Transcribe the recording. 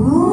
Ooh.